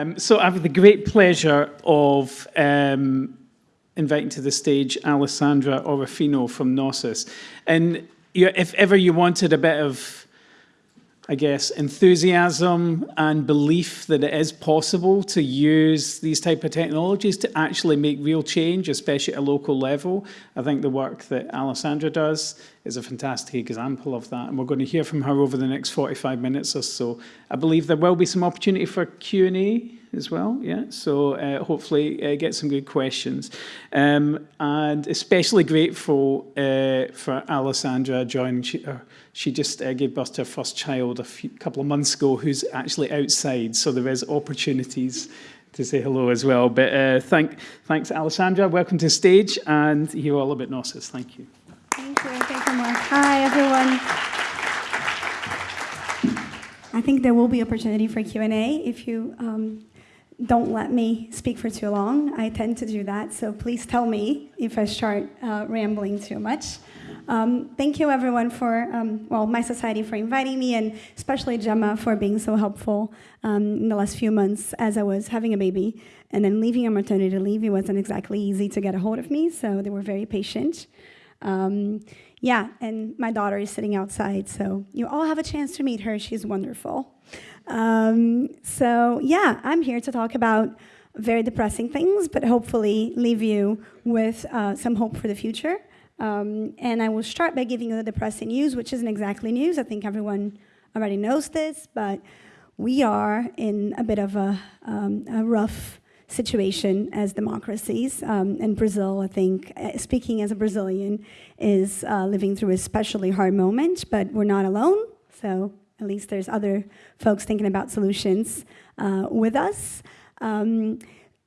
Um, so I have the great pleasure of um, inviting to the stage Alessandra Orofino from Nossas. And you, if ever you wanted a bit of I guess, enthusiasm and belief that it is possible to use these type of technologies to actually make real change, especially at a local level. I think the work that Alessandra does is a fantastic example of that. And we're going to hear from her over the next 45 minutes or so. I believe there will be some opportunity for Q&A as well, yeah? So uh, hopefully uh, get some good questions. Um, and especially grateful uh, for Alessandra joining. She, uh, she just uh, gave birth to her first child a few, couple of months ago who's actually outside, so there is opportunities to say hello as well. But uh, thank, thanks, Alessandra. Welcome to stage, and hear all about Nossas. Thank you. Thank you. Thank you, Mark. Hi, everyone. I think there will be opportunity for Q&A if you um, don't let me speak for too long. I tend to do that, so please tell me if I start uh, rambling too much. Um, thank you everyone for, um, well, mySociety for inviting me and especially Gemma for being so helpful um, in the last few months as I was having a baby and then leaving on maternity leave. It wasn't exactly easy to get a hold of me, so they were very patient. Um, yeah, and my daughter is sitting outside, so you all have a chance to meet her. She's wonderful. Um, so yeah, I'm here to talk about very depressing things, but hopefully leave you with uh, some hope for the future. Um, and I will start by giving you the depressing news, which isn't exactly news. I think everyone already knows this, but we are in a bit of a, um, a rough situation as democracies. Um, and Brazil, I think, uh, speaking as a Brazilian, is uh, living through a especially hard moment, but we're not alone. So at least there's other folks thinking about solutions uh, with us. Um,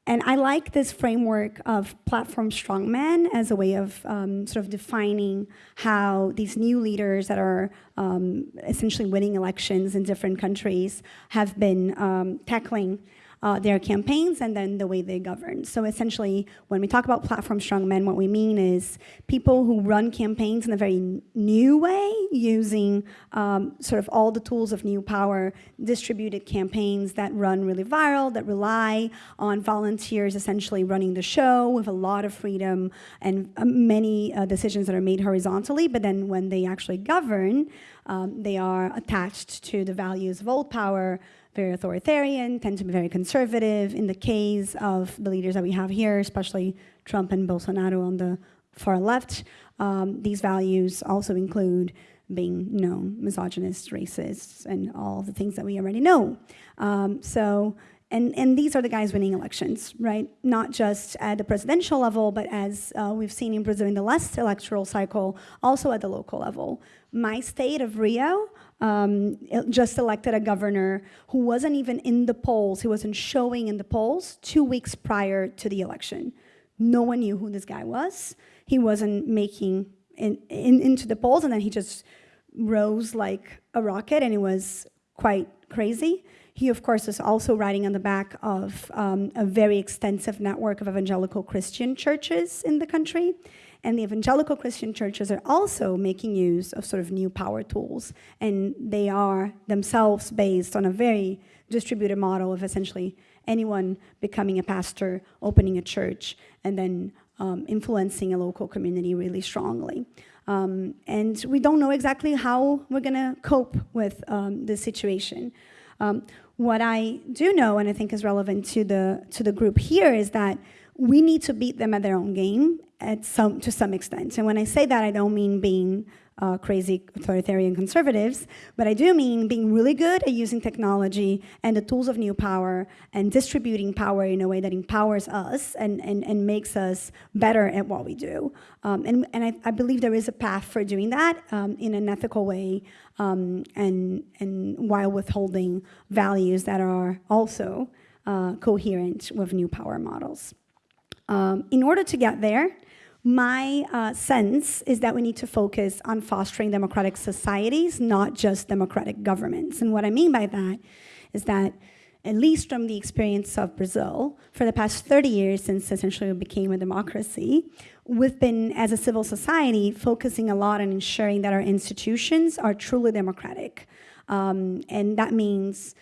and I like this framework of platform strongman as a way of um, sort of defining how these new leaders that are um, essentially winning elections in different countries have been um, tackling uh, their campaigns and then the way they govern. So essentially, when we talk about platform strongmen, what we mean is people who run campaigns in a very new way, using um, sort of all the tools of new power, distributed campaigns that run really viral, that rely on volunteers essentially running the show with a lot of freedom and uh, many uh, decisions that are made horizontally, but then when they actually govern, um, they are attached to the values of old power, very authoritarian, tend to be very conservative. In the case of the leaders that we have here, especially Trump and Bolsonaro on the far left, um, these values also include being you know, misogynist, racist, and all the things that we already know. Um, so, and, and these are the guys winning elections, right? Not just at the presidential level, but as uh, we've seen in Brazil in the last electoral cycle, also at the local level. My state of Rio um, just elected a governor who wasn't even in the polls, he wasn't showing in the polls two weeks prior to the election. No one knew who this guy was. He wasn't making in, in, into the polls, and then he just rose like a rocket, and it was quite crazy. He, of course, is also riding on the back of um, a very extensive network of evangelical Christian churches in the country. And the evangelical Christian churches are also making use of sort of new power tools. And they are themselves based on a very distributed model of essentially anyone becoming a pastor, opening a church, and then um, influencing a local community really strongly. Um, and we don't know exactly how we're going to cope with um, situation. Um, what I do know, and I think is relevant to the, to the group here, is that we need to beat them at their own game at some, to some extent. And when I say that, I don't mean being uh, crazy authoritarian conservatives, but I do mean being really good at using technology and the tools of new power and distributing power in a way that empowers us and, and, and makes us better at what we do. Um, and and I, I, believe there is a path for doing that um, in an ethical way um, and, and while withholding values that are also uh, coherent with new power models. Um, in order to get there, my uh, sense is that we need to focus on fostering democratic societies, not just democratic governments. And what I mean by that is that, at least from the experience of Brazil, for the past 30 years since essentially we became a democracy, we've been, as a civil society, focusing a lot on ensuring that our institutions are truly democratic. Um, and that means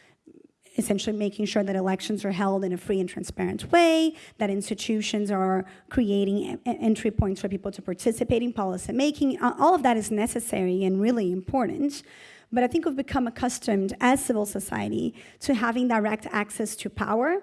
essentially making sure that elections are held in a free and transparent way, that institutions are creating entry points for people to participate in policy making. All of that is necessary and really important. But I think we've become accustomed as civil society to having direct access to power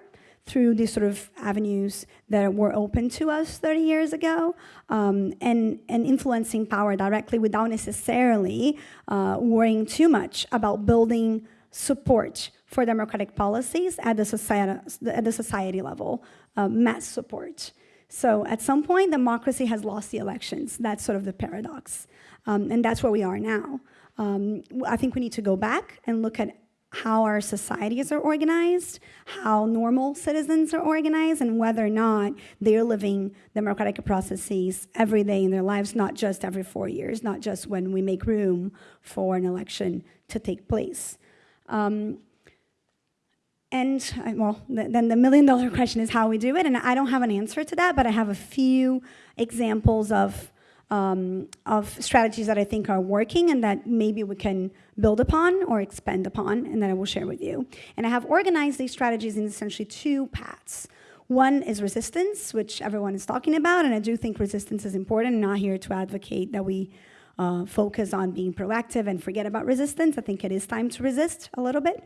through these sort of avenues that were open to us 30 years ago um, and, and influencing power directly without necessarily uh, worrying too much about building support for democratic policies at the society, at the society level, uh, mass support. So at some point, democracy has lost the elections. That's sort of the paradox. Um, and that's where we are now. Um, I think we need to go back and look at how our societies are organized, how normal citizens are organized, and whether or not they're living democratic processes every day in their lives, not just every four years, not just when we make room for an election to take place. Um, and uh, well, then the million dollar question is how we do it. And I don't have an answer to that, but I have a few examples of, um, of strategies that I think are working and that maybe we can build upon or expand upon, and that I will share with you. And I have organized these strategies in essentially two paths. One is resistance, which everyone is talking about, and I do think resistance is important. I'm not here to advocate that we uh, focus on being proactive and forget about resistance. I think it is time to resist a little bit.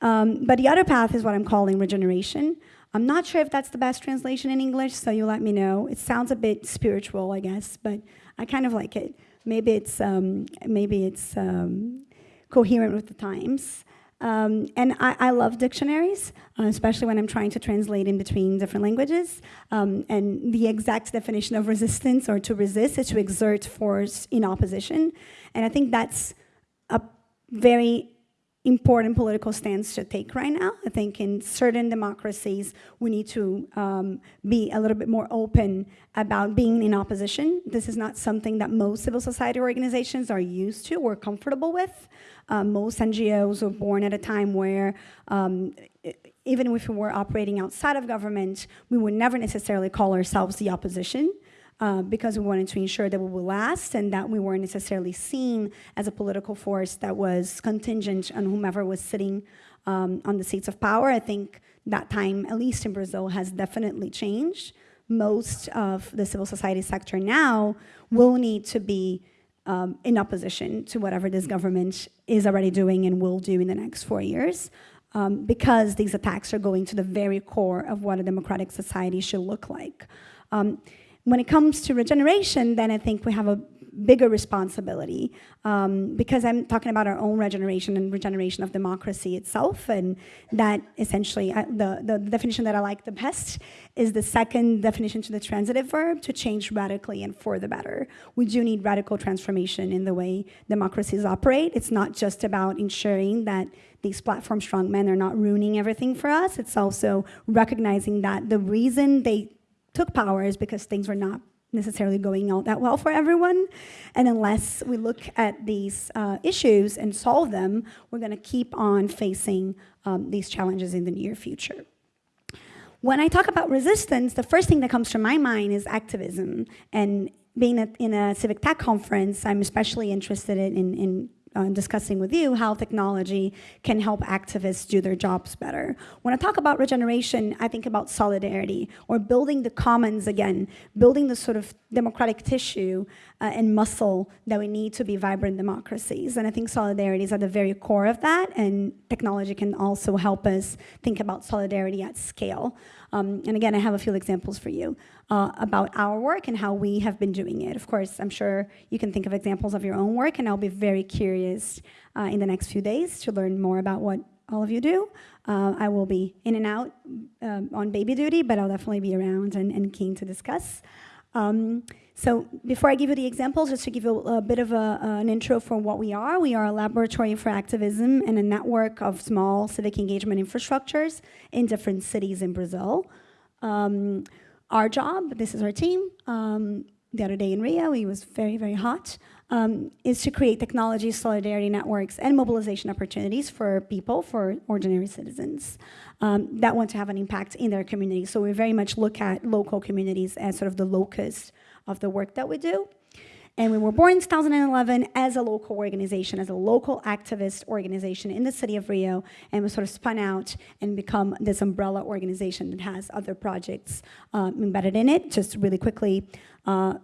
Um, but the other path is what I'm calling regeneration. I'm not sure if that's the best translation in English, so you let me know. It sounds a bit spiritual, I guess, but I kind of like it. Maybe it's um, maybe it's um, coherent with the times. Um, and I, I, love dictionaries, uh, especially when I'm trying to translate in between different languages. Um, and the exact definition of resistance or to resist is to exert force in opposition. And I think that's a very important political stance to take right now. I think in certain democracies, we need to um, be a little bit more open about being in opposition. This is not something that most civil society organizations are used to or comfortable with. Um, most NGOs were born at a time where um, even if we were operating outside of government, we would never necessarily call ourselves the opposition uh, because we wanted to ensure that we would last and that we weren't necessarily seen as a political force that was contingent on whomever was sitting um, on the seats of power. I think that time, at least in Brazil, has definitely changed. Most of the civil society sector now will need to be um, in opposition to whatever this government is already doing and will do in the next four years. Um, because these attacks are going to the very core of what a democratic society should look like. Um, when it comes to regeneration, then I think we have a bigger responsibility um, because I'm talking about our own regeneration and regeneration of democracy itself. And that essentially, I, the, the definition that I like the best is the second definition to the transitive verb to change radically and for the better. We do need radical transformation in the way democracies operate. It's not just about ensuring that these platform strong men are not ruining everything for us. It's also recognizing that the reason they took power is because things were not necessarily going out that well for everyone. And unless we look at these uh, issues and solve them, we're going to keep on facing um, these challenges in the near future. When I talk about resistance, the first thing that comes to my mind is activism. And being in a civic tech conference, I'm especially interested in, in uh, discussing with you how technology can help activists do their jobs better. When I talk about regeneration, I think about solidarity or building the commons again, building the sort of democratic tissue uh, and muscle that we need to be vibrant democracies. And I think solidarity is at the very core of that, and technology can also help us think about solidarity at scale. Um, and again, I have a few examples for you uh, about our work and how we have been doing it. Of course, I'm sure you can think of examples of your own work, and I'll be very curious uh, in the next few days to learn more about what all of you do. Uh, I will be in and out um, on baby duty, but I'll definitely be around and, and keen to discuss. Um, so before I give you the examples, just to give you a, bit of a, an intro for what we are, we are a laboratory for activism and a network of small civic engagement infrastructures in different cities in Brazil. Um, our job, this is our team, um, the other day in Rio, it was very, very hot, um, is to create technology, solidarity networks, and mobilization opportunities for people, for ordinary citizens um, that want to have an impact in their community. So we very much look at local communities as sort of the locus of the work that we do. And we were born in 2011 as a local organization, as a local activist organization in the city of Rio, and we sort of spun out and become this umbrella organization that has other projects uh, embedded in it. Just really quickly, uh,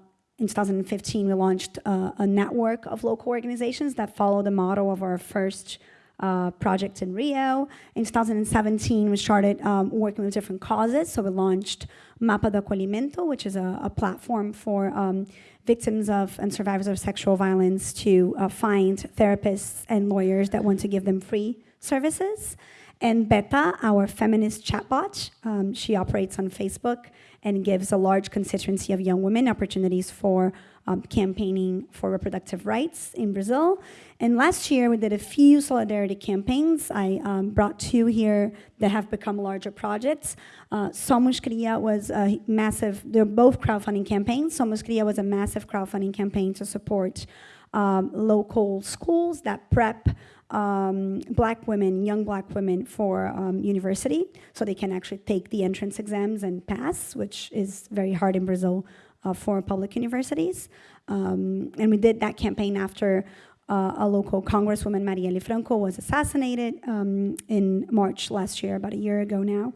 in 2015, we launched uh, a network of local organizations that follow the model of our first uh, project in Rio. In 2017, we started um, working with different causes. So we launched Mapa do Acolhimento, which is a, a platform for um, victims of and survivors of sexual violence to uh, find therapists and lawyers that want to give them free services. And Beta, our feminist chatbot, um, she operates on Facebook and gives a large constituency of young women opportunities for um, campaigning for reproductive rights in Brazil. And last year, we did a few solidarity campaigns. I um, brought two here that have become larger projects. Uh, Somos Cria was a massive, they're both crowdfunding campaigns. Somos Cria was a massive crowdfunding campaign to support um, local schools that prep um, black women, young black women for um, university, so they can actually take the entrance exams and pass, which is very hard in Brazil uh, for public universities. Um, and we did that campaign after uh, a local congresswoman, Marielle Franco, was assassinated um, in March last year, about a year ago now.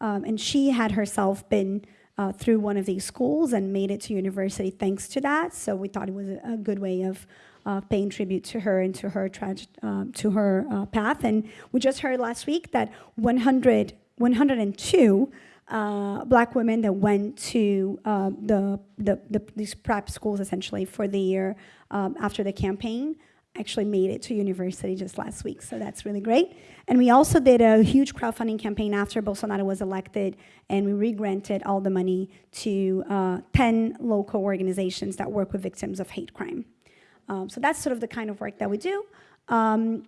Um, and she had herself been uh, through one of these schools and made it to university thanks to that. So we thought it was a, a good way of uh, paying tribute to her and to her um, to her uh, path. And we just heard last week that 100, 102 uh, black women that went to uh, the, the, the, these prep schools essentially for the year um, after the campaign actually made it to university just last week, so that's really great. And we also did a huge crowdfunding campaign after Bolsonaro was elected, and we re-granted all the money to uh, 10 local organizations that work with victims of hate crime. Um, so that's sort of the kind of work that we do. Um,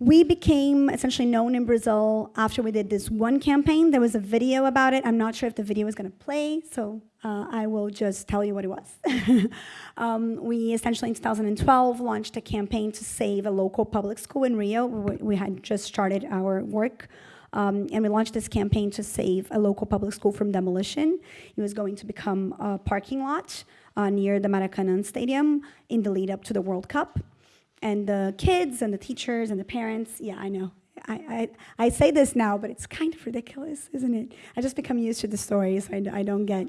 we became essentially known in Brazil after we did this one campaign. There was a video about it. I'm not sure if the video is going to play, so uh, I will just tell you what it was. um, we essentially in 2012 launched a campaign to save a local public school in Rio. We, we had just started our work. Um, and we launched this campaign to save a local public school from demolition. It was going to become a parking lot uh, near the Maracanã Stadium in the lead up to the World Cup. And the kids and the teachers and the parents, yeah, I know. I, I, I say this now, but it's kind of ridiculous, isn't it? I just become used to the stories. I, I don't get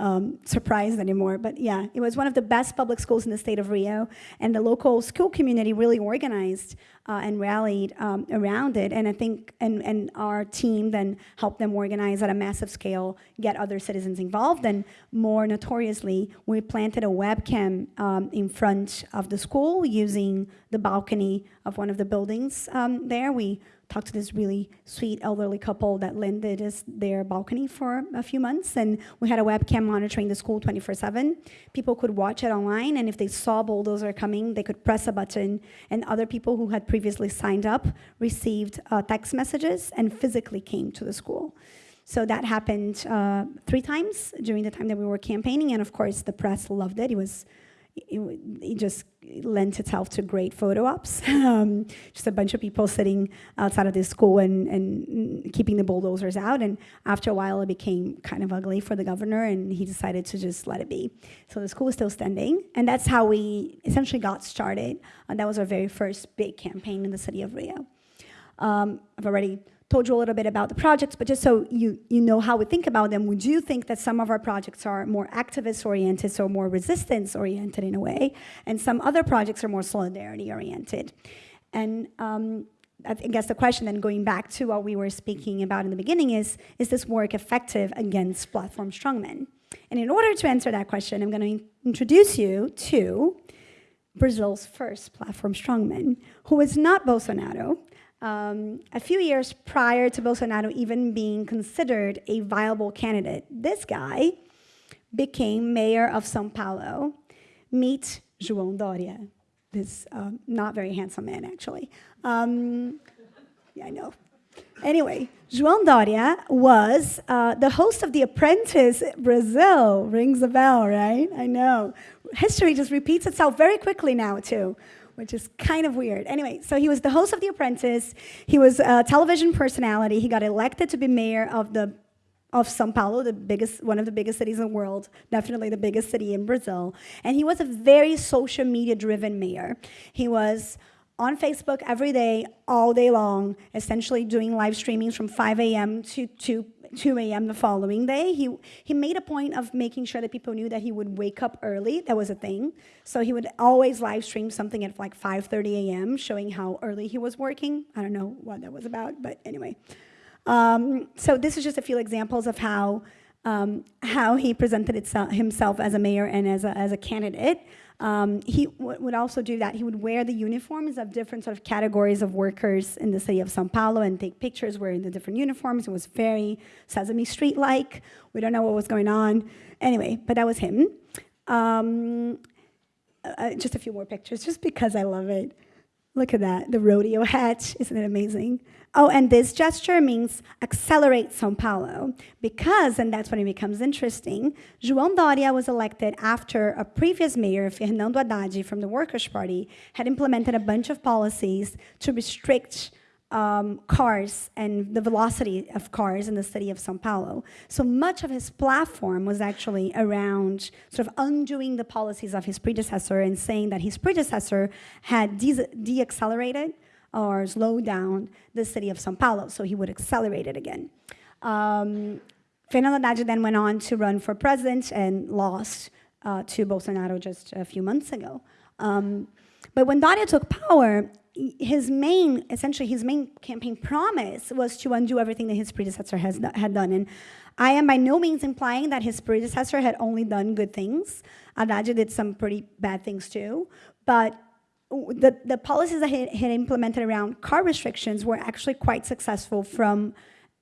um, surprised anymore. But yeah, it was one of the best public schools in the state of Rio, and the local school community really organized uh, and rallied um, around it. And I think, and, and our team then helped them organize at a massive scale, get other citizens involved. And more notoriously, we planted a webcam um, in front of the school using the balcony of one of the buildings um, there. We talked to this really sweet elderly couple that lended us their balcony for a few months, and we had a webcam monitoring the school 24/7. People could watch it online, and if they saw bulldozer coming, they could press a button, and other people who had previously signed up received uh, text messages and physically came to the school. So that happened uh, three times during the time that we were campaigning, and of course the press loved it. It was it, it, just lent itself to great photo ops. Um, just a bunch of people sitting outside of the school and, and keeping the bulldozers out. And after a while, it became kind of ugly for the governor, and he decided to just let it be. So the school is still standing, and that's how we essentially got started. And that was our very first big campaign in the city of Rio. Um, I've already told you a little bit about the projects, but just so you, you know how we think about them, we do think that some of our projects are more activist-oriented, so more resistance-oriented in a way, and some other projects are more solidarity-oriented. And um, I guess the question then going back to what we were speaking about in the beginning is, is this work effective against platform strongmen? And in order to answer that question, I'm going to introduce you to Brazil's first platform strongman, who is not Bolsonaro, um, a few years prior to Bolsonaro even being considered a viable candidate, this guy became mayor of Sao Paulo. Meet João Doria, this uh, not very handsome man, actually. Um, yeah, I know. Anyway, João Doria was uh, the host of The Apprentice Brazil. Rings a bell, right? I know. History just repeats itself very quickly now, too which is kind of weird. Anyway, so he was the host of The Apprentice. He was a television personality. He got elected to be mayor of the of São Paulo, the biggest, one of the biggest cities in the world, definitely the biggest city in Brazil. And he was a very social media driven mayor. He was on Facebook every day, all day long, essentially doing live streamings from 5 a.m. to 2, 2 a.m. the following day. He, he made a point of making sure that people knew that he would wake up early. That was a thing. So he would always live stream something at like 5.30 a.m., showing how early he was working. I don't know what that was about, but anyway. Um, so this is just a few examples of how um, how he presented itself, himself as a mayor and as a, as a candidate. Um, he would also do that. He would wear the uniforms of different sort of categories of workers in the city of Sao Paulo and take pictures wearing the different uniforms. It was very Sesame Street-like. We don't know what was going on. Anyway, but that was him. Um, uh, just a few more pictures, just because I love it. Look at that, the rodeo hat, isn't it amazing? Oh, and this gesture means accelerate São Paulo, because, and that's when it becomes interesting, João Doria was elected after a previous mayor, Fernando Haddad, from the Workers' Party, had implemented a bunch of policies to restrict um, cars and the velocity of cars in the city of Sao Paulo. So much of his platform was actually around sort of undoing the policies of his predecessor and saying that his predecessor had de-accelerated or slowed down the city of Sao Paulo, so he would accelerate it again. Um, Fernando Haddad then went on to run for president and lost uh, to Bolsonaro just a few months ago. Um, but when Doria took power, his main, essentially his main campaign promise was to undo everything that his predecessor has, had done. And I am by no means implying that his predecessor had only done good things. Haddad did some pretty bad things too. But the, the policies that he had implemented around car restrictions were actually quite successful from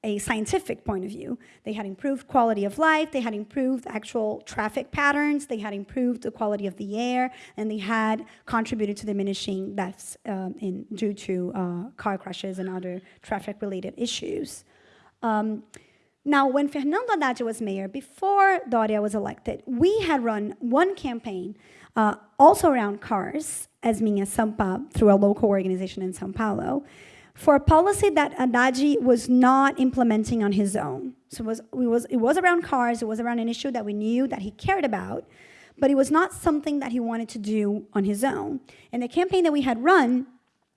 a scientific point of view. They had improved quality of life, they had improved actual traffic patterns, they had improved the quality of the air, and they had contributed to diminishing deaths um, in, due to uh, car crashes and other traffic-related issues. Um, now, when Fernando Haddad was mayor, before Doria was elected, we had run one campaign uh, also around cars, as Minha Sampa, through a local organization in Sao Paulo, for a policy that Haddad was not implementing on his own. So it was, it, was, it was around cars, it was around an issue that we knew that he cared about, but it was not something that he wanted to do on his own. And the campaign that we had run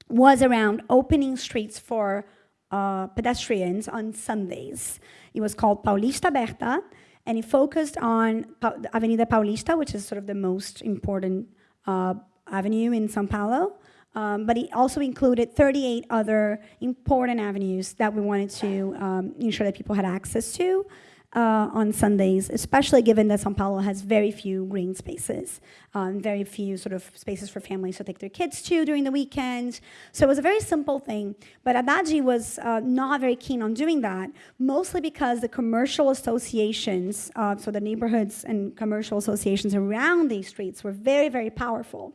was around opening streets for uh, pedestrians on Sundays. It was called Paulista Aberta, and it focused on pa Avenida Paulista, which is sort of the most important uh, avenue in Sao Paulo. Um, but it also included 38 other important avenues that we wanted to um, ensure that people had access to uh, on Sundays, especially given that Sao Paulo has very few green spaces, um, very few sort of spaces for families to take their kids to during the weekends. So it was a very simple thing, but Haddad was uh, not very keen on doing that, mostly because the commercial associations, uh, so the neighborhoods and commercial associations around these streets were very, very powerful.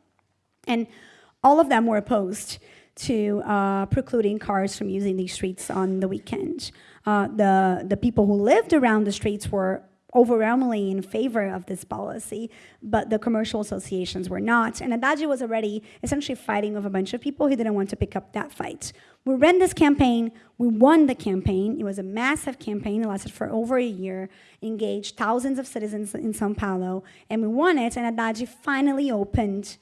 And all of them were opposed to uh, precluding cars from using these streets on the weekend. Uh, the, the people who lived around the streets were overwhelmingly in favor of this policy, but the commercial associations were not. And Haddad was already essentially fighting with a bunch of people who didn't want to pick up that fight. We ran this campaign, we won the campaign. It was a massive campaign, it lasted for over a year, engaged thousands of citizens in Sao Paulo, and we won it, and Haddad finally opened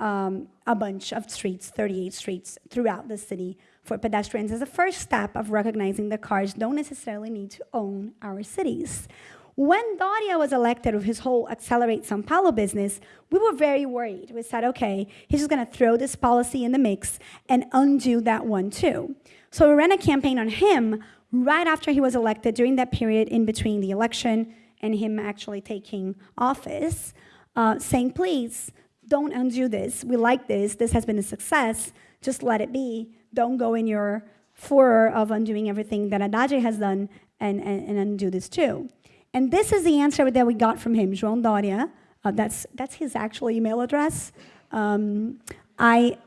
um, a bunch of streets, 38 streets throughout the city for pedestrians as a first step of recognizing that cars don't necessarily need to own our cities. When Doria was elected with his whole Accelerate Sao Paulo business, we were very worried. We said, okay, he's just gonna throw this policy in the mix and undo that one too. So we ran a campaign on him right after he was elected during that period in between the election and him actually taking office, uh, saying, please, don't undo this. We like this. This has been a success. Just let it be. Don't go in your furor of undoing everything that Haddad has done and, and, and, undo this too. And this is the answer that we got from him, João Doria. Uh, that's, that's his actual email address. Um, I,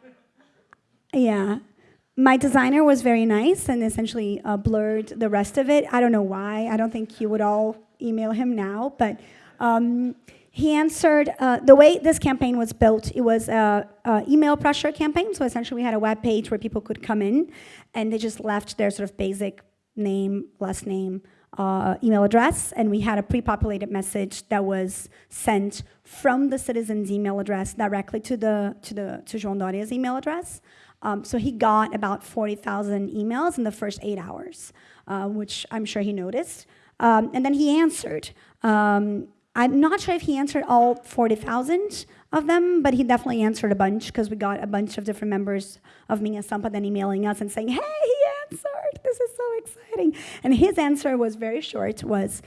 yeah, my designer was very nice and essentially uh, blurred the rest of it. I don't know why. I don't think you would all email him now, but um, he answered, uh, the way this campaign was built, it was an email pressure campaign. So essentially we had a web page where people could come in and they just left their sort of basic name, last name, uh, email address, and we had a pre-populated message that was sent from the citizen's email address directly to the to the to Doria's email address. Um, so he got about 40,000 emails in the first eight hours, uh, which I'm sure he noticed. Um, and then he answered. Um, I'm not sure if he answered all 40,000 of them, but he definitely answered a bunch because we got a bunch of different members of Minha Sampa then emailing us and saying, hey, he answered. This is so exciting. And his answer was very short, was,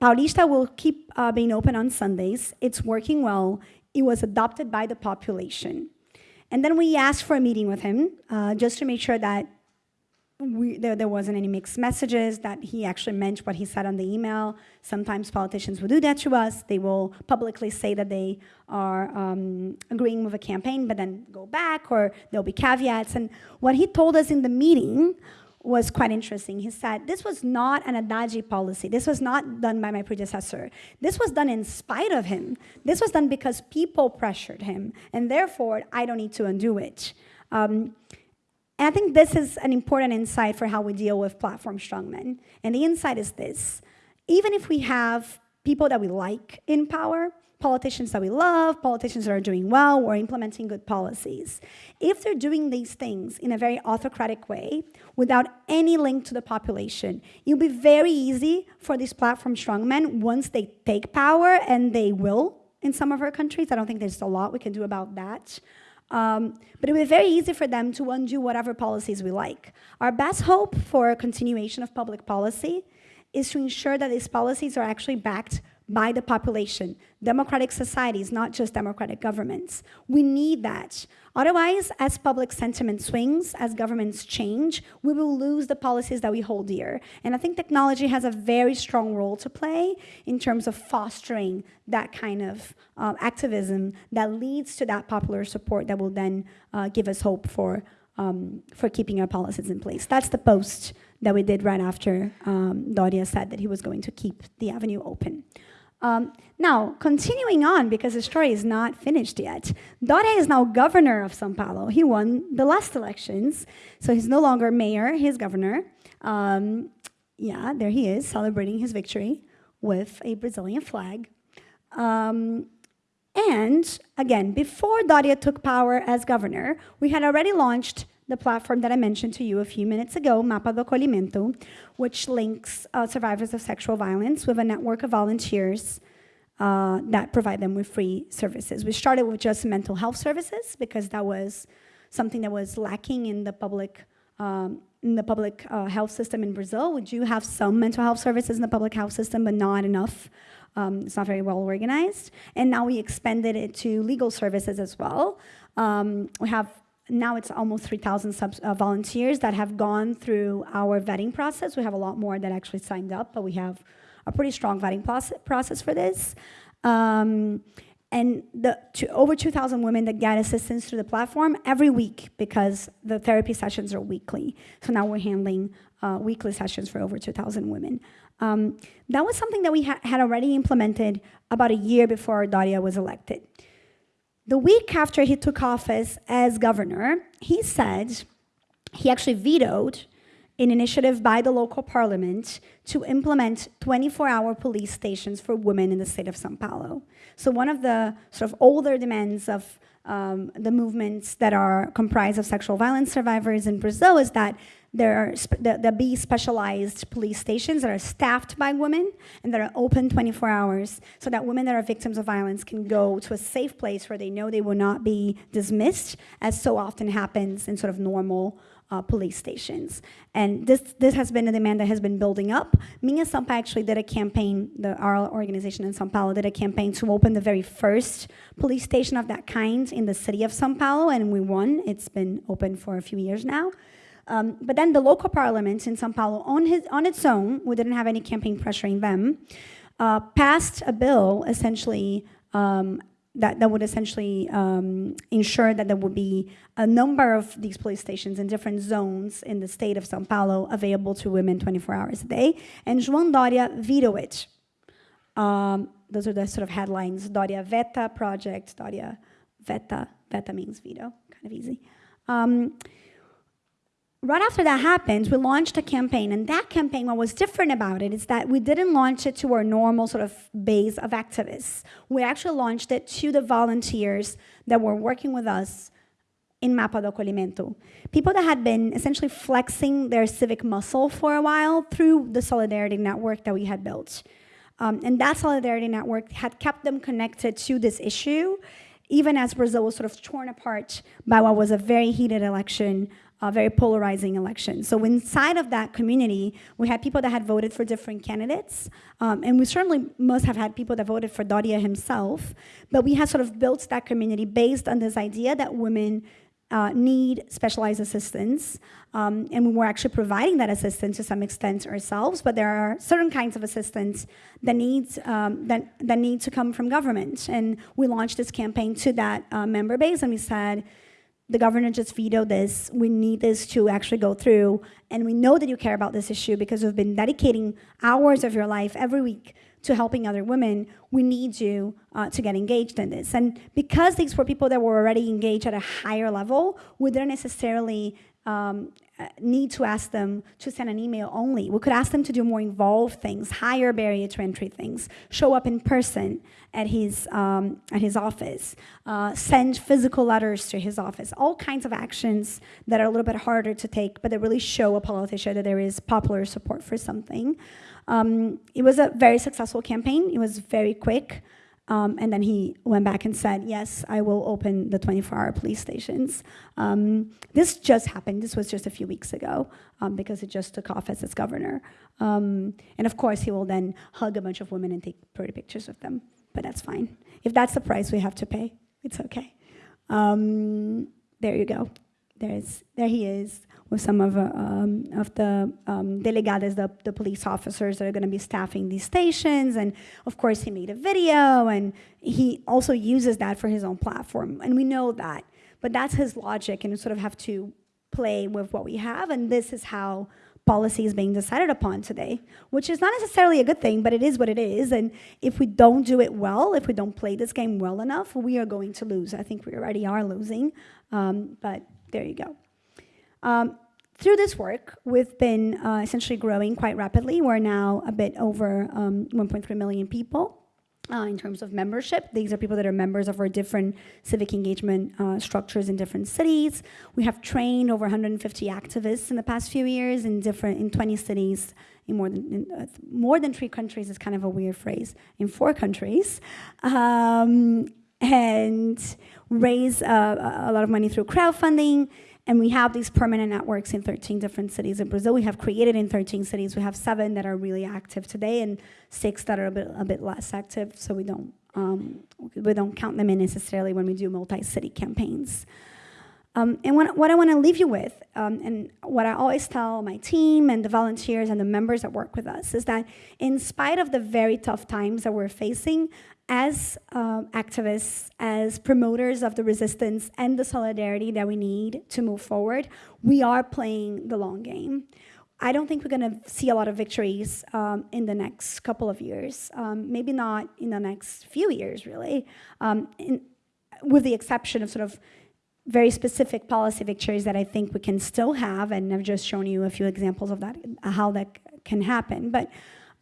Paulista will keep uh, being open on Sundays. It's working well. It was adopted by the population. And then we asked for a meeting with him uh, just to make sure that we, there, there wasn't any mixed messages, that he actually meant what he said on the email. Sometimes politicians will do that to us. They will publicly say that they are um, agreeing with a campaign, but then go back, or there'll be caveats. And what he told us in the meeting was quite interesting. He said, this was not an Haddad policy. This was not done by my predecessor. This was done in spite of him. This was done because people pressured him, and therefore, I don't need to undo it. Um, and I think this is an important insight for how we deal with platform strongmen. And the insight is this. Even if we have people that we like in power, politicians that we love, politicians that are doing well or implementing good policies, if they're doing these things in a very autocratic way, without any link to the population, it'll be very easy for these platform strongmen, once they take power, and they will in some of our countries, I don't think there's a lot we can do about that, um, but it would be very easy for them to undo whatever policies we like. Our best hope for a continuation of public policy is to ensure that these policies are actually backed by the population. Democratic societies, not just democratic governments. We need that. Otherwise, as public sentiment swings, as governments change, we will lose the policies that we hold dear. And I think technology has a very strong role to play in terms of fostering that kind of uh, activism that leads to that popular support that will then uh, give us hope for, um, for keeping our policies in place. That's the post that we did right after um, Doria said that he was going to keep the avenue open. Um, now, continuing on, because the story is not finished yet, Doria is now governor of São Paulo. He won the last elections, so he's no longer mayor, he's governor. Um, yeah, there he is, celebrating his victory with a Brazilian flag. Um, and again, before Doria took power as governor, we had already launched the platform that I mentioned to you a few minutes ago, Mapa do Acolhimento, which links uh, survivors of sexual violence with a network of volunteers uh, that provide them with free services. We started with just mental health services because that was something that was lacking in the public um, in the public uh, health system in Brazil. We do have some mental health services in the public health system, but not enough. Um, it's not very well organized. And now we expanded it to legal services as well. Um, we have now it's almost 3,000 uh, volunteers that have gone through our vetting process. We have a lot more that actually signed up, but we have a pretty strong vetting process for this. Um, and the to over 2,000 women that get assistance through the platform every week because the therapy sessions are weekly. So now we're handling uh, weekly sessions for over 2,000 women. Um, that was something that we ha had already implemented about a year before Doria was elected. The week after he took office as governor, he said he actually vetoed an initiative by the local parliament to implement 24-hour police stations for women in the state of São Paulo. So one of the sort of older demands of um, the movements that are comprised of sexual violence survivors in Brazil is that there are there, there be specialized police stations that are staffed by women and that are open 24 hours so that women that are victims of violence can go to a safe place where they know they will not be dismissed, as so often happens in sort of normal uh, police stations. And this, this has been a demand that has been building up. Minha Sampa actually did a campaign, the, our organization in São Paulo did a campaign to open the very first police station of that kind in the city of São Paulo, and we won. It's been open for a few years now. Um, but then the local parliament in São Paulo, on, his, on its own, we didn't have any campaign pressuring them, uh, passed a bill essentially um, that, that would essentially um, ensure that there would be a number of these police stations in different zones in the state of São Paulo available to women 24 hours a day. And João Doria vetoed it. Um, those are the sort of headlines. Doria Veta project, Doria Veta. Veta means veto, kind of easy. Um, right after that happened, we launched a campaign, and that campaign, what was different about it is that we didn't launch it to our normal sort of base of activists. We actually launched it to the volunteers that were working with us in Mapa do Acolhimento. People that had been essentially flexing their civic muscle for a while through the Solidarity Network that we had built. Um, and that Solidarity Network had kept them connected to this issue, even as Brazil was sort of torn apart by what was a very heated election a very polarizing election. So inside of that community, we had people that had voted for different candidates, um, and we certainly must have had people that voted for Doria himself, but we had sort of built that community based on this idea that women uh, need specialized assistance, um, and we were actually providing that assistance to some extent ourselves, but there are certain kinds of assistance that needs, um, that, that need to come from government. And we launched this campaign to that uh, member base, and we said, the governor just vetoed this. We need this to actually go through. And we know that you care about this issue because you've been dedicating hours of your life every week to helping other women. We need you uh, to get engaged in this. And because these were people that were already engaged at a higher level, we didn't necessarily um, need to ask them to send an email only. We could ask them to do more involved things, higher barrier to entry things, show up in person at his, um, at his office, uh, send physical letters to his office, all kinds of actions that are a little bit harder to take, but that really show a politician that there is popular support for something. Um, it was a very successful campaign. It was very quick. Um, and then he went back and said, yes, I will open the 24-hour police stations. Um, this just happened. This was just a few weeks ago um, because it just took office as governor. Um, and of course, he will then hug a bunch of women and take pretty pictures of them. But that's fine. If that's the price we have to pay, it's okay. Um, there you go. There's, there he is with some of, uh, um, of the um, delegadas, the, the police officers that are going to be staffing these stations. And of course, he made a video, and he also uses that for his own platform. And we know that. But that's his logic, and we sort of have to play with what we have. And this is how policy is being decided upon today, which is not necessarily a good thing, but it is what it is. And if we don't do it well, if we don't play this game well enough, we are going to lose. I think we already are losing, um, but there you go. Um, through this work, we've been uh, essentially growing quite rapidly. We're now a bit over um, 1.3 million people. Uh, in terms of membership. These are people that are members of our different civic engagement uh, structures in different cities. We have trained over 150 activists in the past few years in different in 20 cities in more than in, uh, more than three countries is kind of a weird phrase in four countries, um, and raise uh, a lot of money through crowdfunding and we have these permanent networks in 13 different cities in Brazil. We have created in 13 cities. We have seven that are really active today and six that are a bit, a bit less active. So we don't, um, we don't count them in necessarily when we do multi-city campaigns. Um, and what, what I want to leave you with, um, and what I always tell my team and the volunteers and the members that work with us, is that in spite of the very tough times that we're facing, as um, activists, as promoters of the resistance and the solidarity that we need to move forward, we are playing the long game. I don't think we're going to see a lot of victories um, in the next couple of years, um, maybe not in the next few years, really, um, in, with the exception of sort of very specific policy victories that I think we can still have, and I've just shown you a few examples of that, how that can happen. But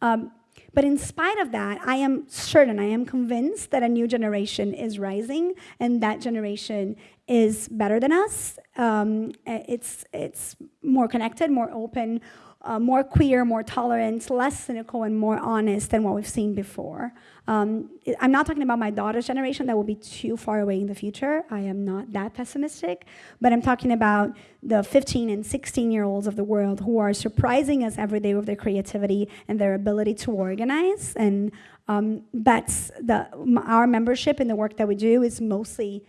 um, but in spite of that, I am certain, I am convinced that a new generation is rising and that generation is better than us. Um, it's, it's more connected, more open, uh, more queer, more tolerant, less cynical, and more honest than what we've seen before. Um, I'm not talking about my daughter's generation, that will be too far away in the future. I am not that pessimistic, but I'm talking about the 15 and 16 year olds of the world who are surprising us every day with their creativity and their ability to organize. And um, that's the, our membership in the work that we do is mostly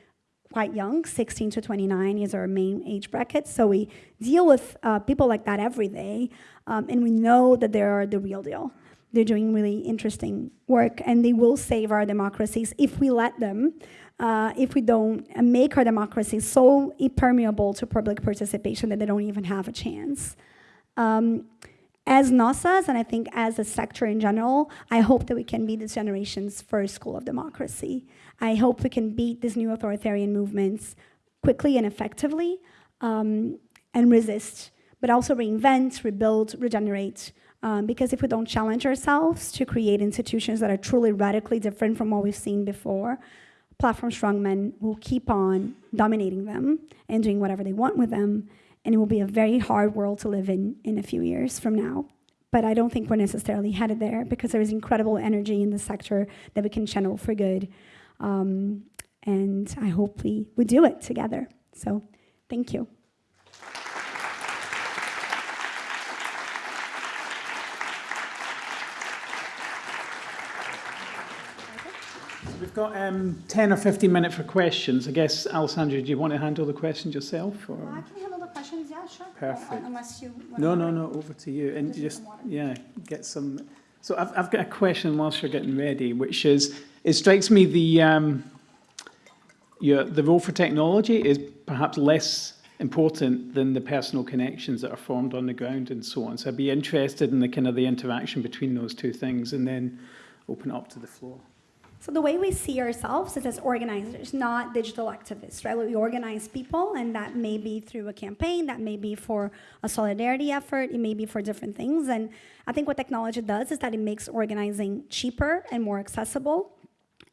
quite young, 16 to 29 is our main age bracket. So we deal with uh, people like that every day, um, and we know that they're the real deal. They're doing really interesting work, and they will save our democracies if we let them, uh, if we don't make our democracies so impermeable to public participation that they don't even have a chance. Um, as Nossas, and I think as a sector in general, I hope that we can be this generation's first school of democracy. I hope we can beat these new authoritarian movements quickly and effectively um, and resist but also reinvent, rebuild, regenerate. Um, because if we don't challenge ourselves to create institutions that are truly radically different from what we've seen before, platform strongmen will keep on dominating them and doing whatever they want with them, and it will be a very hard world to live in in a few years from now. But I don't think we're necessarily headed there because there is incredible energy in the sector that we can channel for good. Um, and I hope we, we do it together. So thank you. We've got um, 10 or 15 minutes for questions. I guess, Alessandra, do you want to handle the questions yourself? Or? I can handle the questions, yeah, sure. Perfect. Unless you. No, no, no, over to you. And Just just, some water. yeah, get some. So I've, I've got a question whilst you're getting ready, which is, it strikes me the, um, your, the role for technology is perhaps less important than the personal connections that are formed on the ground and so on. So I'd be interested in the kind of the interaction between those two things and then open it up to the floor. So the way we see ourselves is as organizers, not digital activists, right? We organize people, and that may be through a campaign, that may be for a solidarity effort, it may be for different things. And I think what technology does is that it makes organizing cheaper and more accessible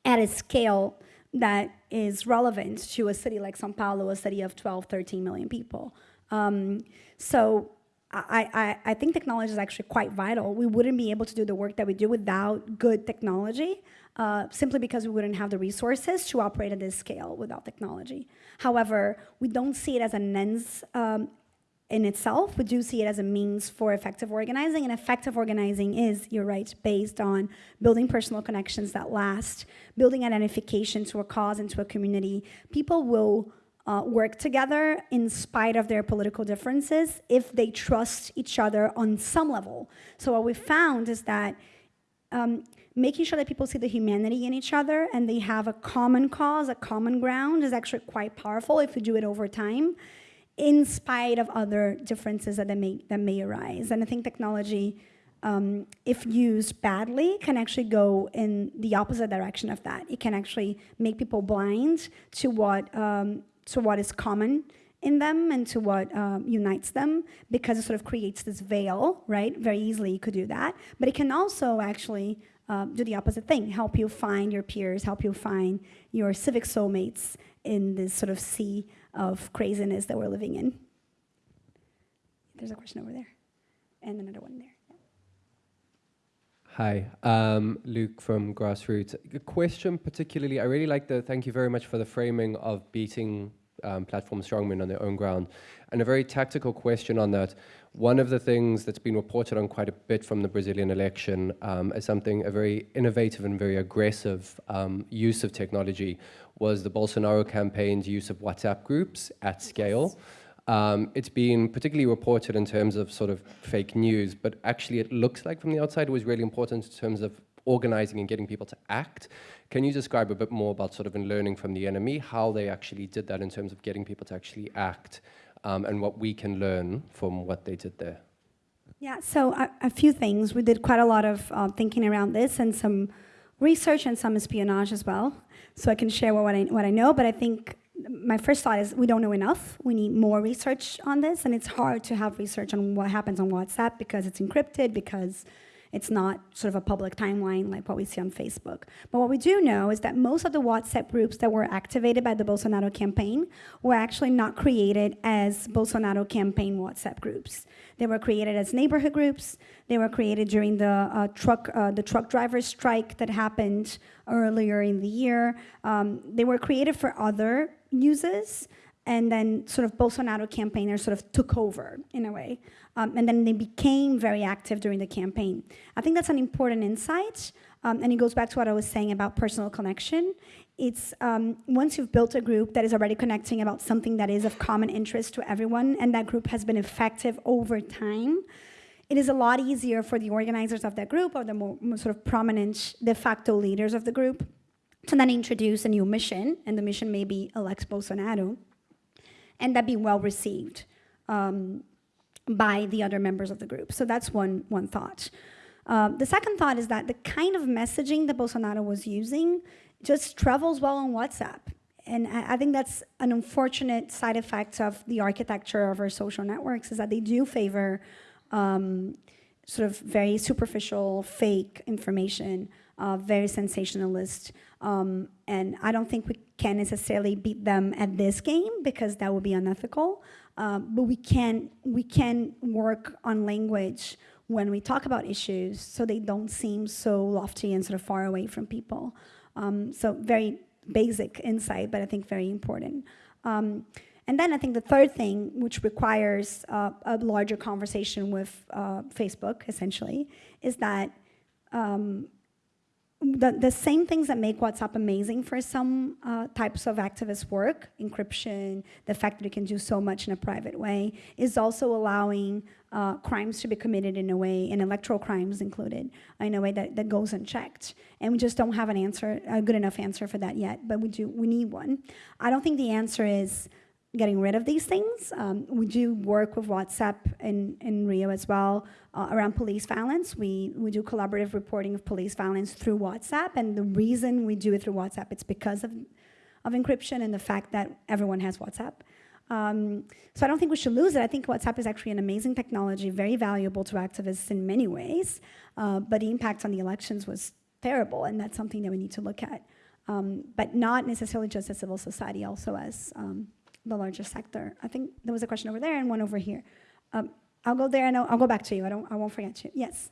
at a scale that is relevant to a city like São Paulo, a city of 12, 13 million people. Um, so I, I, I think technology is actually quite vital. We wouldn't be able to do the work that we do without good technology, uh, simply because we wouldn't have the resources to operate at this scale without technology. However, we don't see it as an ends um, in itself. We do see it as a means for effective organizing, and effective organizing is, you're right, based on building personal connections that last, building identification to a cause and to a community. People will uh, work together in spite of their political differences if they trust each other on some level. So what we found is that um, making sure that people see the humanity in each other and they have a common cause, a common ground is actually quite powerful if you do it over time, in spite of other differences that may, that may arise. And I think technology, um, if used badly, can actually go in the opposite direction of that. It can actually make people blind to what, um, to what is common in them and to what um, unites them because it sort of creates this veil, right? Very easily you could do that. But it can also actually um, do the opposite thing, help you find your peers, help you find your civic soulmates in this sort of sea of craziness that we're living in. There's a question over there, and another one there. Hi, um, Luke from Grassroots. A question particularly, I really like the, thank you very much for the framing of beating um, platform strongmen on their own ground. And a very tactical question on that. One of the things that's been reported on quite a bit from the Brazilian election um, as something, a very innovative and very aggressive um, use of technology was the Bolsonaro campaign's use of WhatsApp groups at scale. Um, it's been particularly reported in terms of sort of fake news, but actually it looks like from the outside it was really important in terms of organizing and getting people to act. Can you describe a bit more about sort of in learning from the enemy, how they actually did that in terms of getting people to actually act um, and what we can learn from what they did there? Yeah, so a, a few things. We did quite a lot of uh, thinking around this and some research and some espionage as well. So I can share what I, what I know, but I think my first thought is we don't know enough. We need more research on this, and it's hard to have research on what happens on WhatsApp because it's encrypted, because it's not sort of a public timeline like what we see on Facebook. But what we do know is that most of the WhatsApp groups that were activated by the Bolsonaro campaign were actually not created as Bolsonaro campaign WhatsApp groups. They were created as neighborhood groups. They were created during the uh, truck uh, the truck driver strike that happened earlier in the year. Um, they were created for other uses and then sort of Bolsonaro campaigners sort of took over in a way. Um, and then they became very active during the campaign. I think that's an important insight, um, and it goes back to what I was saying about personal connection. It's um, once you've built a group that is already connecting about something that is of common interest to everyone, and that group has been effective over time, it is a lot easier for the organizers of that group or the more, more sort of prominent de facto leaders of the group to then introduce a new mission, and the mission may be elect Bolsonaro, and that be well received um, by the other members of the group. So that's one, one thought. Um, the second thought is that the kind of messaging that Bolsonaro was using just travels well on WhatsApp. and I, I think that's an unfortunate side effect of the architecture of our social networks is that they do favor um, sort of very superficial, fake information, uh, very sensationalist. Um, and I don't think we can necessarily beat them at this game because that would be unethical. Um, but we can we can work on language when we talk about issues so they don't seem so lofty and sort of far away from people. Um, so very basic insight, but I think very important. Um, and then I think the third thing, which requires uh, a larger conversation with uh, Facebook, essentially, is that um, the, the same things that make WhatsApp amazing for some uh, types of activist work, encryption, the fact that you can do so much in a private way, is also allowing uh, crimes to be committed in a way, and electoral crimes included, in a way that, that goes unchecked. And we just don't have an answer, a good enough answer for that yet, but we do, we need one. I don't think the answer is getting rid of these things. Um, we do work with WhatsApp in, in Rio as well uh, around police violence. We, we do collaborative reporting of police violence through WhatsApp, and the reason we do it through WhatsApp, it's because of, of encryption and the fact that everyone has WhatsApp. Um, so I don't think we should lose it. I think WhatsApp is actually an amazing technology, very valuable to activists in many ways, uh, but the impact on the elections was terrible, and that's something that we need to look at. Um, but not necessarily just as civil society, also as um, the larger sector. I think there was a question over there and one over here. Um, I'll go there and I'll, I'll, go back to you. I, don't, I won't forget you. Yes.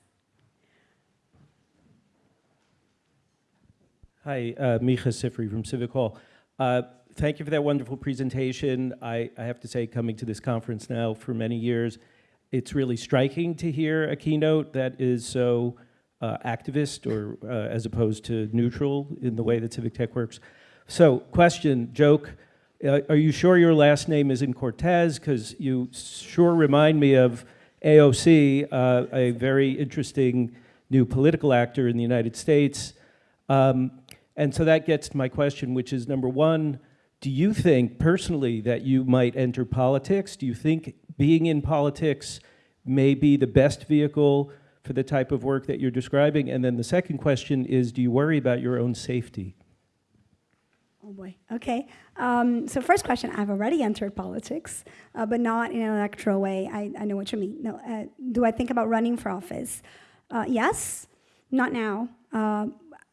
Hi, uh, Micah Sifry from Civic Hall. Uh, thank you for that wonderful presentation. I, I, have to say, coming to this conference now for many years, it's really striking to hear a keynote that is so uh, activist or uh, as opposed to neutral in the way that Civic Tech works. So, question, joke, are you sure your last name isn't Cortez? Because you sure remind me of AOC, uh, a very interesting new political actor in the United States. Um, and so that gets to my question, which is number one, do you think personally that you might enter politics? Do you think being in politics may be the best vehicle for the type of work that you're describing? And then the second question is, do you worry about your own safety? Oh boy, okay. Um, so first question, I've already entered politics, uh, but not in an electoral way. I, I know what you mean. No, uh, do I think about running for office? Uh, yes, not now. Uh,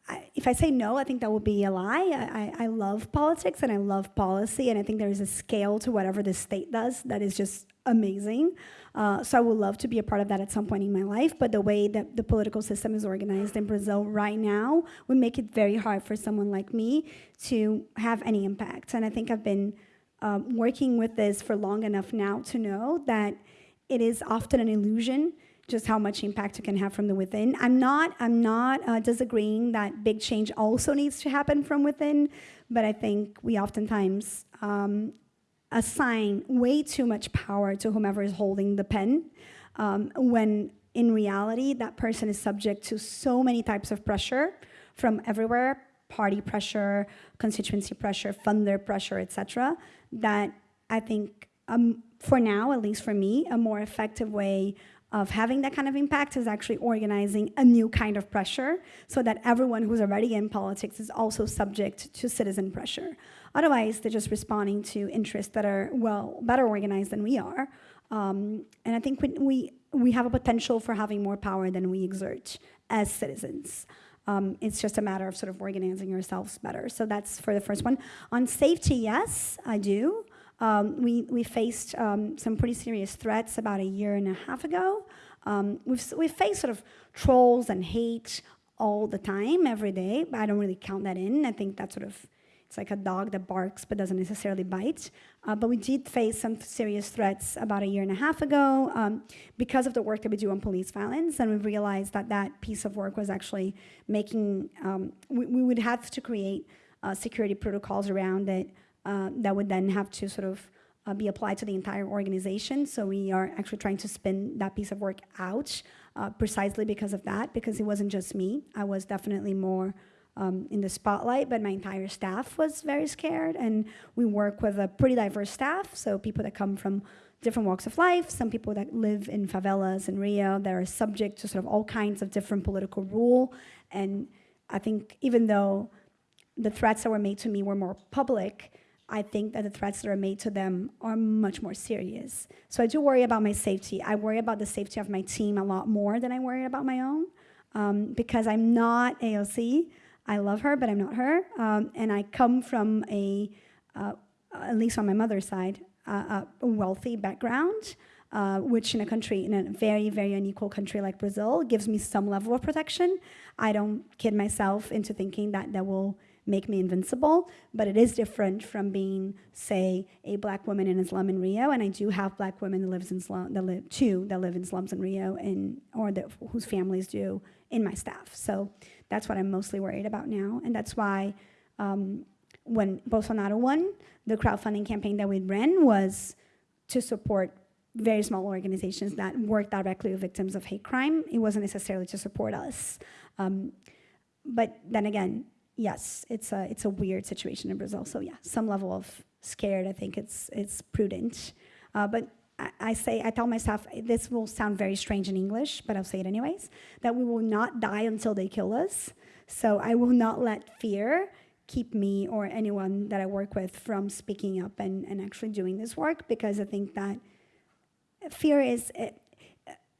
I, if I say no, I think that would be a lie. I, I, I love politics and I love policy, and I think there is a scale to whatever the state does that is just amazing. Uh, so I would love to be a part of that at some point in my life, but the way that the political system is organized in Brazil right now would make it very hard for someone like me to have any impact. And I think I've been um, working with this for long enough now to know that it is often an illusion just how much impact you can have from the within. I'm not, I'm not uh, disagreeing that big change also needs to happen from within, but I think we oftentimes um, assign way too much power to whomever is holding the pen um, when in reality that person is subject to so many types of pressure from everywhere party pressure constituency pressure funder pressure etc that i think um, for now at least for me a more effective way of having that kind of impact is actually organizing a new kind of pressure so that everyone who's already in politics is also subject to citizen pressure. Otherwise, they're just responding to interests that are, well, better organized than we are. Um, and I think we, we, we have a potential for having more power than we exert as citizens. Um, it's just a matter of sort of organizing yourselves better. So that's for the first one. On safety, yes, I do. Um, we, we faced um, some pretty serious threats about a year and a half ago. Um, we've, we've faced sort of trolls and hate all the time, every day, but I don't really count that in. I think that's sort of, it's like a dog that barks but doesn't necessarily bite. Uh, but we did face some serious threats about a year and a half ago um, because of the work that we do on police violence. And we realized that that piece of work was actually making, um, we, we, would have to create uh, security protocols around it uh, that would then have to sort of uh, be applied to the entire organization. So we are actually trying to spin that piece of work out uh, precisely because of that, because it wasn't just me. I was definitely more um, in the spotlight, but my entire staff was very scared. And we work with a pretty diverse staff, so people that come from different walks of life, some people that live in favelas in Rio that are subject to sort of all kinds of different political rule. And I think even though the threats that were made to me were more public, I think that the threats that are made to them are much more serious. So I do worry about my safety. I worry about the safety of my team a lot more than I worry about my own um, because I'm not AOC. I love her, but I'm not her. Um, and I come from a, uh, at least on my mother's side, uh, a wealthy background, uh, which in a country, in a very, very unequal country like Brazil, gives me some level of protection. I don't kid myself into thinking that that will make me invincible, but it is different from being, say, a black woman in a slum in Rio, and I do have black women that lives in slum, that live two that live in slums in Rio, and or that, whose families do in my staff. So that's what I'm mostly worried about now, and that's why um, when Bolsonaro won, the crowdfunding campaign that we ran was to support very small organizations that work directly with victims of hate crime. It wasn't necessarily to support us. Um, but then again, yes, it's a, it's a weird situation in Brazil. So yeah, some level of scared, I think it's, it's prudent. Uh, but I, I say, I tell myself, this will sound very strange in English, but I'll say it anyways, that we will not die until they kill us. So I will not let fear keep me or anyone that I work with from speaking up and, and actually doing this work because I think that fear is, it,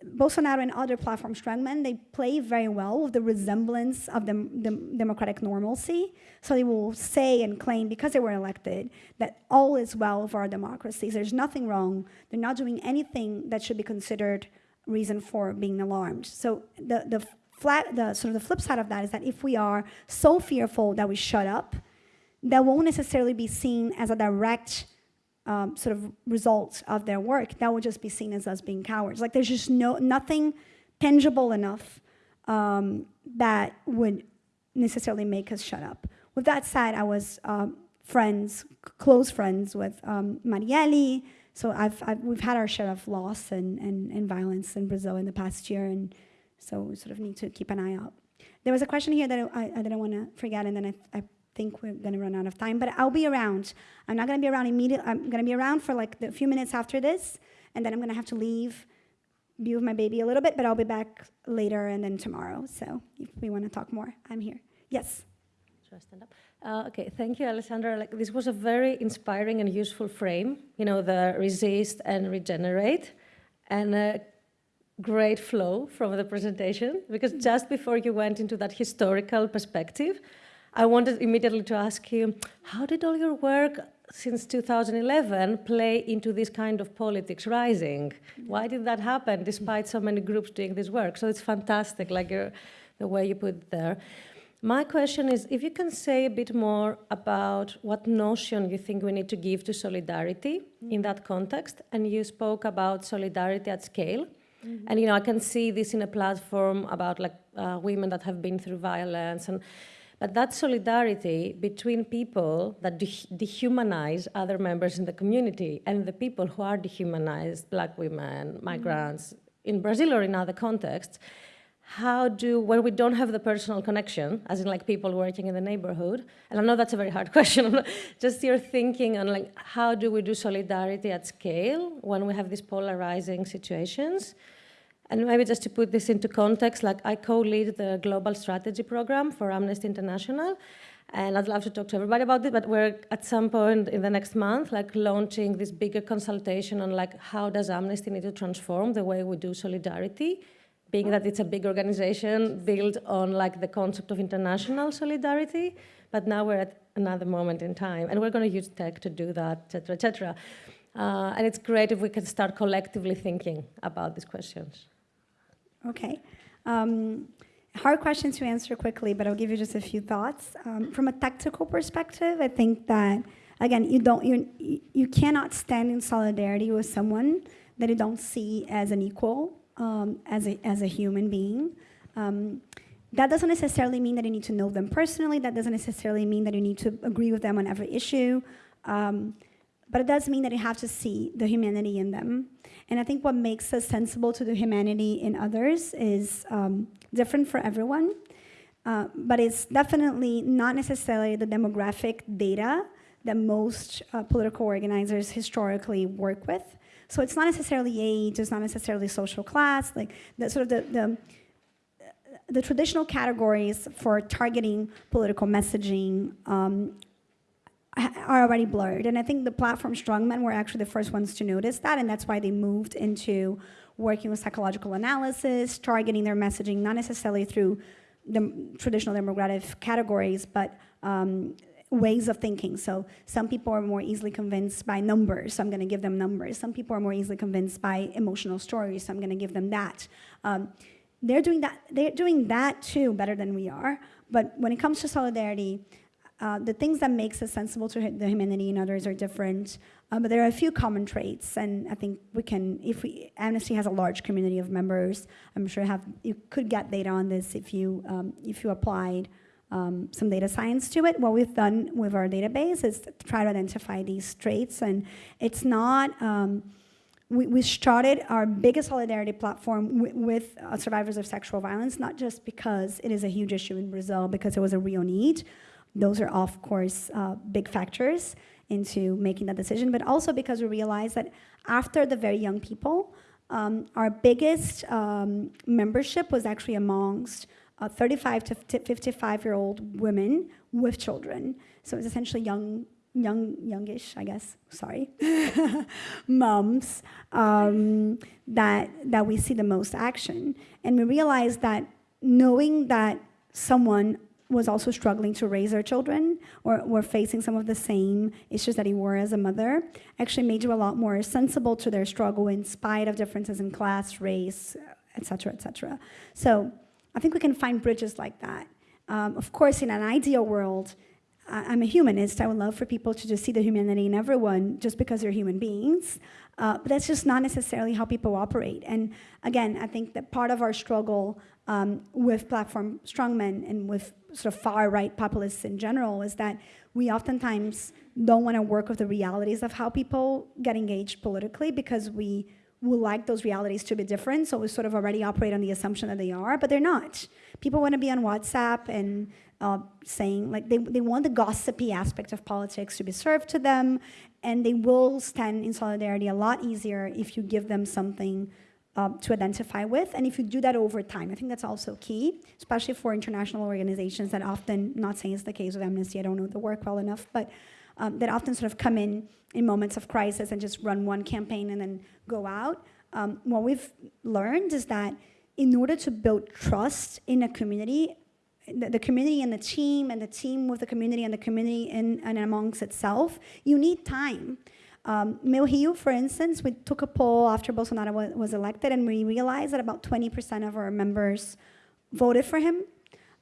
Bolsonaro and other platform strongmen, they play very well with the resemblance of the, the, democratic normalcy. So they will say and claim, because they were elected, that all is well for our democracies. There's nothing wrong. They're not doing anything that should be considered reason for being alarmed. So the, the, flat, the sort of the flip side of that is that if we are so fearful that we shut up, that won't necessarily be seen as a direct um, sort of results of their work, that would just be seen as us being cowards. Like there's just no nothing tangible enough um, that would necessarily make us shut up. With that said, I was um, friends, close friends with um. So I've, I've, we've had our share of loss and, and, and violence in Brazil in the past year, and so we sort of need to keep an eye out. There was a question here that I, I didn't want to forget, and then I, I think we're going to run out of time, but I'll be around. I'm not going to be around immediately. I'm going to be around for like a few minutes after this, and then I'm going to have to leave, be with my baby a little bit, but I'll be back later and then tomorrow. So if we want to talk more, I'm here. Yes. Should I stand up? Uh, okay, thank you, Alessandra. Like, this was a very inspiring and useful frame, you know, the resist and regenerate, and a great flow from the presentation, because just before you went into that historical perspective, I wanted immediately to ask you, how did all your work since 2011 play into this kind of politics rising? Why did that happen despite so many groups doing this work? So it's fantastic, like the way you put it there. My question is, if you can say a bit more about what notion you think we need to give to solidarity in that context, and you spoke about solidarity at scale, Mm -hmm. And you know, I can see this in a platform about like uh, women that have been through violence and but that solidarity between people that de dehumanize other members in the community and the people who are dehumanized, black women, migrants, mm in Brazil or in other contexts, how do, when we don't have the personal connection, as in like people working in the neighborhood, and I know that's a very hard question, just your thinking on like, how do we do solidarity at scale when we have these polarizing situations? And maybe just to put this into context, like I co-lead the global strategy program for Amnesty International, and I'd love to talk to everybody about it, but we're at some point in the next month, like launching this bigger consultation on like how does Amnesty need to transform the way we do solidarity, being that it's a big organization built on like the concept of international solidarity, but now we're at another moment in time, and we're going to use tech to do that, et cetera, et cetera. Uh, and it's great if we can start collectively thinking about these questions. Okay. Um, hard question to answer quickly, but I'll give you just a few thoughts. Um, from a tactical perspective, I think that again, you don't you you cannot stand in solidarity with someone that you don't see as an equal, um, as a as a human being. Um, that doesn't necessarily mean that you need to know them personally. That doesn't necessarily mean that you need to agree with them on every issue. Um, but it does mean that you have to see the humanity in them. And I think what makes us sensible to the humanity in others is um, different for everyone. Uh, but it's definitely not necessarily the demographic data that most uh, political organizers historically work with. So it's not necessarily age, it's not necessarily social class, like the sort of the, the the traditional categories for targeting political messaging um, are already blurred. And I think the platform Strongmen were actually the first ones to notice that, and that's why they moved into working with psychological analysis, targeting their messaging, not necessarily through the traditional demographic categories, but um, ways of thinking. So some people are more easily convinced by numbers, so I'm going to give them numbers. Some people are more easily convinced by emotional stories, so I'm going to give them that. Um, they're doing that. They're doing that too better than we are. But when it comes to solidarity, uh, the things that makes us sensible to the humanity and others are different. Uh, but there are a few common traits, and I think we can, if we, Amnesty has a large community of members. I'm sure have you could get data on this if you um, if you applied um, some data science to it. What we've done with our database is to try to identify these traits, and it's not. Um, we, we started our biggest solidarity platform with, with uh, survivors of sexual violence, not just because it is a huge issue in Brazil, because it was a real need. Those are, of course, uh, big factors into making that decision, but also because we realized that after the very young people, um, our biggest um, membership was actually amongst uh, 35 to 55 year old women with children. So it's essentially young, young, youngish, I guess. Sorry, moms um, that that we see the most action, and we realized that knowing that someone was also struggling to raise their children or were facing some of the same issues that he were as a mother actually made you a lot more sensible to their struggle in spite of differences in class, race, et cetera, et cetera. So I think we can find bridges like that. Um, of course, in an ideal world, I'm a humanist. I would love for people to just see the humanity in everyone just because they're human beings. Uh, but that's just not necessarily how people operate. And again, I think that part of our struggle um, with platform strongmen and with sort of far right populists in general is that we oftentimes don't want to work with the realities of how people get engaged politically because we would like those realities to be different. So we sort of already operate on the assumption that they are, but they're not. People want to be on WhatsApp and uh, saying, like, they, they want the gossipy aspect of politics to be served to them, and they will stand in solidarity a lot easier if you give them something um, to identify with, and if you do that over time. I think that's also key, especially for international organizations that often, not saying it's the case with Amnesty, I don't know the work well enough, but um, that often sort of come in in moments of crisis and just run one campaign and then go out. Um, what we've learned is that in order to build trust in a community, the, the, community and the team, and the team with the community, and the community in, and amongst itself, you need time. Um, for instance, we took a poll after Bolsonaro was, was elected, and we realized that about 20% of our members voted for him.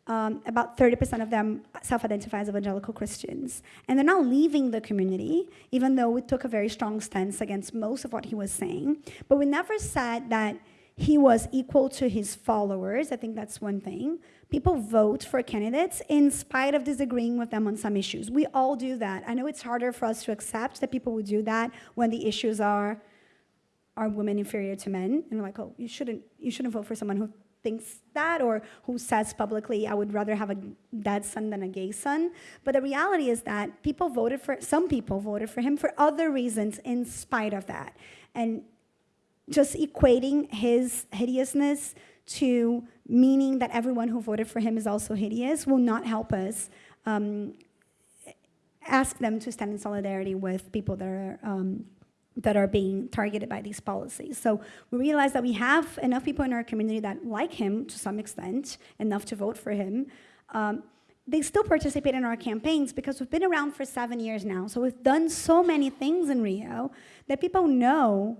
Um, about 30% of them self-identify as evangelical Christians. And they're not leaving the community, even though we took a very strong stance against most of what he was saying. But we never said that he was equal to his followers. I think that's one thing. People vote for candidates in spite of disagreeing with them on some issues. We all do that. I know it's harder for us to accept that people would do that when the issues are are women inferior to men and we're like oh you shouldn't you shouldn't vote for someone who thinks that or who says publicly, I would rather have a dead son than a gay son. But the reality is that people voted for, some people voted for him for other reasons in spite of that. And just equating his hideousness to meaning that everyone who voted for him is also hideous will not help us um, ask them to stand in solidarity with people that are um, that are being targeted by these policies. So we realize that we have enough people in our community that like him to some extent, enough to vote for him. Um, they still participate in our campaigns because we've been around for seven years now. So we've done so many things in Rio that people know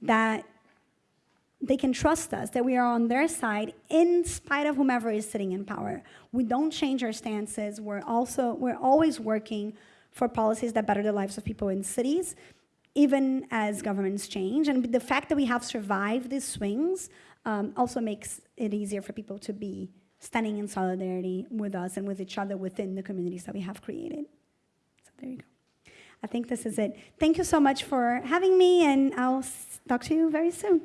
that they can trust us, that we are on their side in spite of whomever is sitting in power. We don't change our stances. We're also, we're always working for policies that better the lives of people in cities even as governments change. And the fact that we have survived these swings um, also makes it easier for people to be standing in solidarity with us and with each other within the communities that we have created. So there you go. I think this is it. Thank you so much for having me, and I'll talk to you very soon.